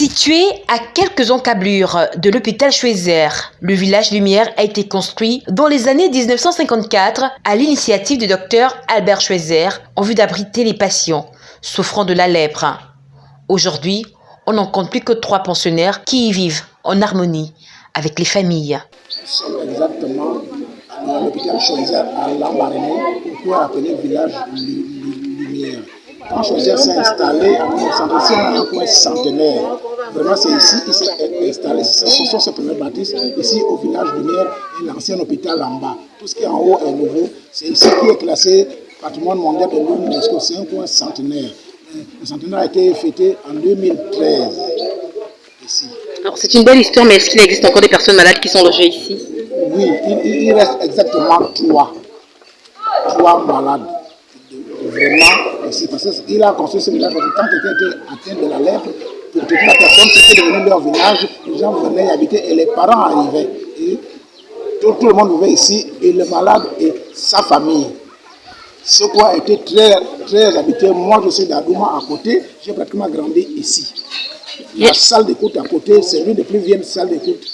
Situé à quelques encablures de l'hôpital Schweizer, le village Lumière a été construit dans les années 1954 à l'initiative du docteur Albert Schweizer en vue d'abriter les patients souffrant de la lèpre. Aujourd'hui, on n'en compte plus que trois pensionnaires qui y vivent en harmonie avec les familles. Exactement à l'hôpital à village Lumière. Quand Choisir s'est installé, c'est un coin centenaire. Vraiment, c'est ici qu'il s'est installé. Ce sont ses premiers bâtisses, ici au village Lumière et l'ancien hôpital en bas. Tout ce qui est en haut est nouveau. C'est ici qui est classé patrimoine mondial de l'UNESCO. C'est un coin centenaire. Le centenaire a été fêté en 2013. Ici. Alors, c'est une belle histoire, mais est-ce qu'il existe encore des personnes malades qui sont logées ici? Oui, il, il reste exactement trois. Trois malades vraiment aussi. Parce qu'il a construit ce village parce que quand quelqu'un était atteint de la lèpre, pour toute la personne, c'était devenu leur village, les gens venaient y habiter et les parents arrivaient. Et tout, le monde vivait ici, et le malade et sa famille. Ce coin a été très, très habité. Moi, je suis d'Adouma à côté, j'ai pratiquement grandi ici. La salle d'écoute à côté, c'est l'une des plus vieilles salles d'écoute,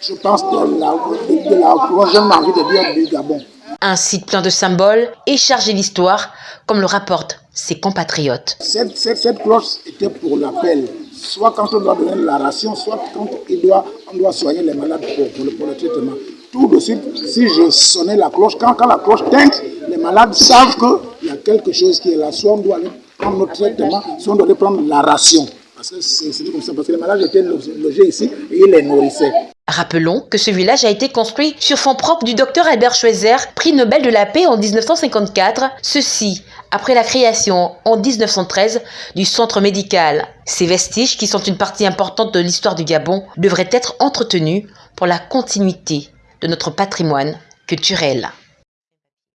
je pense, de la, de, de la, envie de dire, du Gabon. Un site plein de symboles et chargé d'histoire, comme le rapportent ses compatriotes. Cette, cette, cette cloche était pour l'appel, soit quand on doit donner la ration, soit quand doit, on doit soigner les malades pour, le, pour le, traitement. Tout de suite, si je sonnais la cloche, quand, quand la cloche tinte, les malades savent qu'il y a quelque chose qui est là. Soit on doit aller prendre notre traitement, soit on doit aller prendre la ration. Parce que les malades étaient logés ici et ils les nourrissaient. Rappelons que ce village a été construit sur fonds propres du docteur Albert Schweitzer, prix Nobel de la paix en 1954, ceci après la création en 1913 du centre médical. Ces vestiges, qui sont une partie importante de l'histoire du Gabon, devraient être entretenus pour la continuité de notre patrimoine culturel.